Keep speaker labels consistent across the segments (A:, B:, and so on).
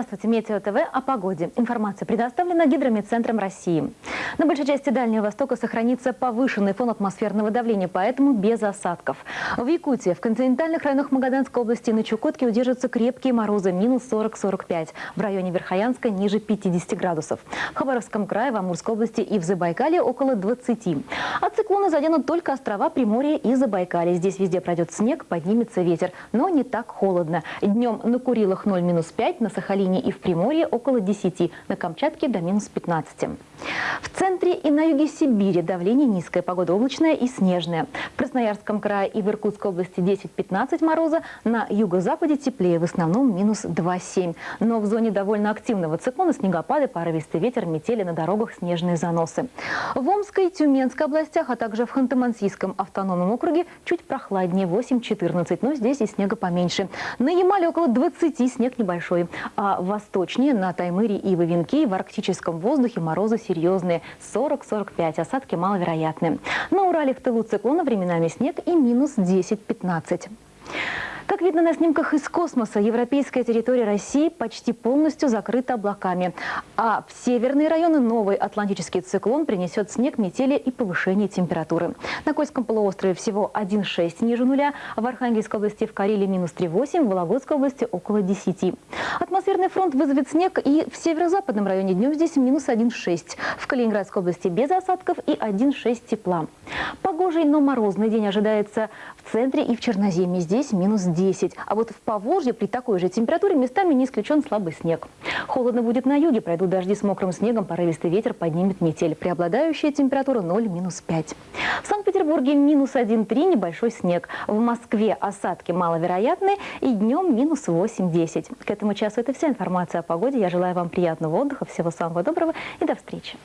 A: Здравствуйте, Метео ТВ о погоде. Информация предоставлена Гидромедцентром России. На большей части Дальнего Востока сохранится повышенный фон атмосферного давления, поэтому без осадков. В Якутии, в континентальных районах Магаданской области и на Чукотке удержатся крепкие морозы минус 40-45. В районе Верхоянска ниже 50 градусов. В Хабаровском крае, в Амурской области и в Забайкале около 20. А циклоны заденут только острова Приморья и Забайкалье. Здесь везде пройдет снег, поднимется ветер, но не так холодно. Днем на Курилах 0 минус 5, на Сахалине и в Приморье около 10, на Камчатке до минус 15. В центре и на юге Сибири давление низкое, погода облачная и снежная. В Красноярском крае и в Иркутской области 10-15 мороза, на юго-западе теплее, в основном минус 2-7. Но в зоне довольно активного циклона снегопады, порывистый ветер, метели на дорогах, снежные заносы. В Омской и Тюменской областях, а также в Ханты-Мансийском автономном округе чуть прохладнее 8-14, но здесь и снега поменьше. На Ямале около 20 снег небольшой, а восточнее на Таймыре и Вавинке в арктическом воздухе морозы серьезные 40-45, осадки маловероятны. На Урале в тылу циклона временами снег и минус 10-15. Как видно на снимках из космоса, европейская территория России почти полностью закрыта облаками. А в северные районы новый атлантический циклон принесет снег, метели и повышение температуры. На Кольском полуострове всего 1,6 ниже нуля, в Архангельской области в Карелии минус 3,8, в Вологодской области около 10. Атмосферный фронт вызовет снег и в северо-западном районе днем здесь минус 1,6. В Калининградской области без осадков и 1,6 тепла. Погожий, но морозный день ожидается в центре и в Черноземье. Здесь минус 10. 10. А вот в Поволжье при такой же температуре местами не исключен слабый снег. Холодно будет на юге, пройдут дожди с мокрым снегом, порывистый ветер поднимет метель. Преобладающая температура 0-5. В Санкт-Петербурге минус 1-3, небольшой снег. В Москве осадки маловероятны и днем минус 8-10. К этому часу это вся информация о погоде. Я желаю вам приятного отдыха, всего самого доброго и до встречи.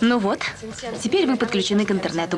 B: Ну вот, теперь вы подключены к интернету.